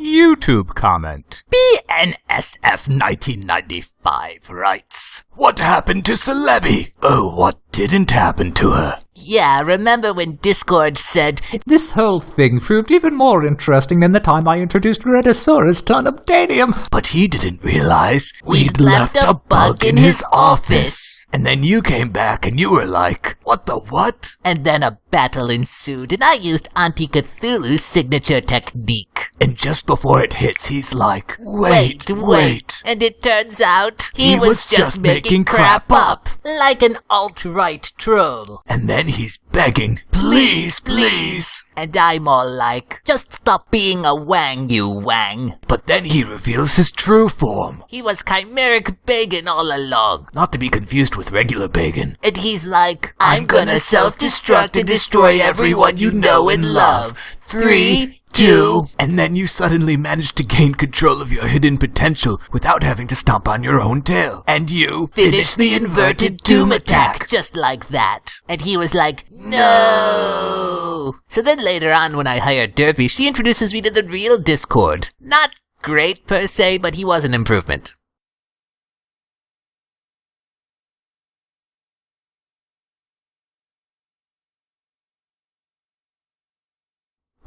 YouTube comment. BNSF 1995 writes, What happened to Celebi? Oh, what didn't happen to her? Yeah, remember when Discord said, This whole thing proved even more interesting than the time I introduced Rhedosaurus to unobtainium. But he didn't realize We'd left a bug in his office. And then you came back and you were like, What the what? and then a battle ensued, and I used Auntie Cthulhu's signature technique. And just before it hits, he's like, Wait, wait. And it turns out he, He was, was just, just making, making crap crap up, like an alt-right troll. And then he's begging, Please, please. And I'm all like, just stop being a wang, you wang. But then he reveals his true form. He was chimeric Bacon all along. Not to be confused with regular Bacon. And he's like, I'm gonna self-destruct and destroy everyone you know and love. Three, two, And then you suddenly manage to gain control of your hidden potential without having to stomp on your own tail. And you finish the inverted doom attack. Just like that. And he was like, no! So then later on when I hired Derpy, she introduces me to the real Discord. Not great per se, but he was an improvement.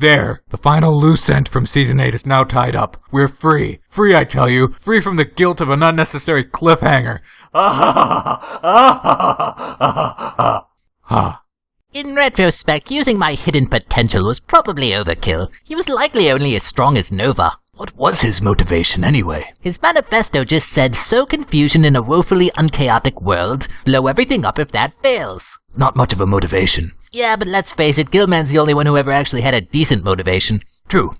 There, the final loose end from season 8 is now tied up. We're free. Free, I tell you. Free from the guilt of an unnecessary cliffhanger. Ah ha In retrospect, using my hidden potential was probably overkill. He was likely only as strong as Nova. What was his motivation anyway? His manifesto just said, sow confusion in a woefully unchaotic world, blow everything up if that fails. Not much of a motivation. Yeah, but let's face it, Gilman's the only one who ever actually had a decent motivation. True.